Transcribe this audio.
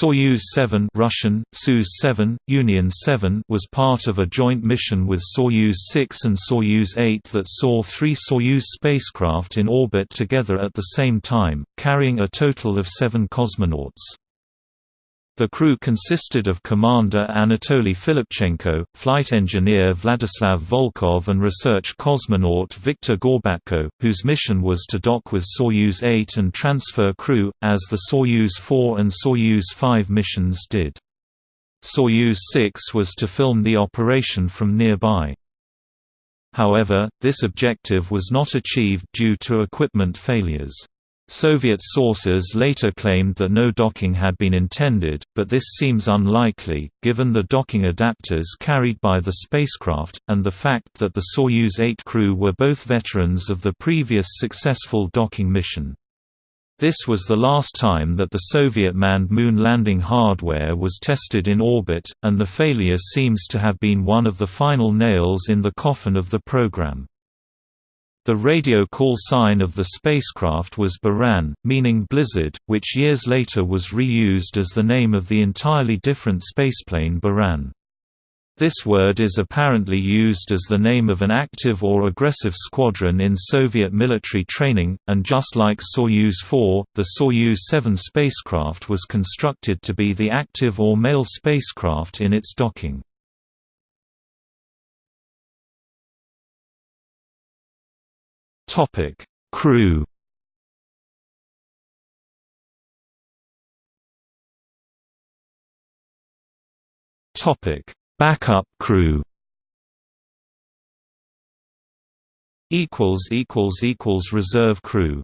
Soyuz 7 Russian, Soyuz 7, Union 7 was part of a joint mission with Soyuz 6 and Soyuz 8 that saw three Soyuz spacecraft in orbit together at the same time, carrying a total of seven cosmonauts. The crew consisted of Commander Anatoly Filipchenko, flight engineer Vladislav Volkov and research cosmonaut Viktor Gorbatko, whose mission was to dock with Soyuz 8 and transfer crew, as the Soyuz 4 and Soyuz 5 missions did. Soyuz 6 was to film the operation from nearby. However, this objective was not achieved due to equipment failures. Soviet sources later claimed that no docking had been intended, but this seems unlikely, given the docking adapters carried by the spacecraft, and the fact that the Soyuz 8 crew were both veterans of the previous successful docking mission. This was the last time that the Soviet manned moon landing hardware was tested in orbit, and the failure seems to have been one of the final nails in the coffin of the program. The radio call sign of the spacecraft was Buran, meaning blizzard, which years later was reused as the name of the entirely different spaceplane Buran. This word is apparently used as the name of an active or aggressive squadron in Soviet military training, and just like Soyuz 4, the Soyuz 7 spacecraft was constructed to be the active or male spacecraft in its docking. Topic: Crew. Topic: Backup crew. Equals equals equals reserve crew.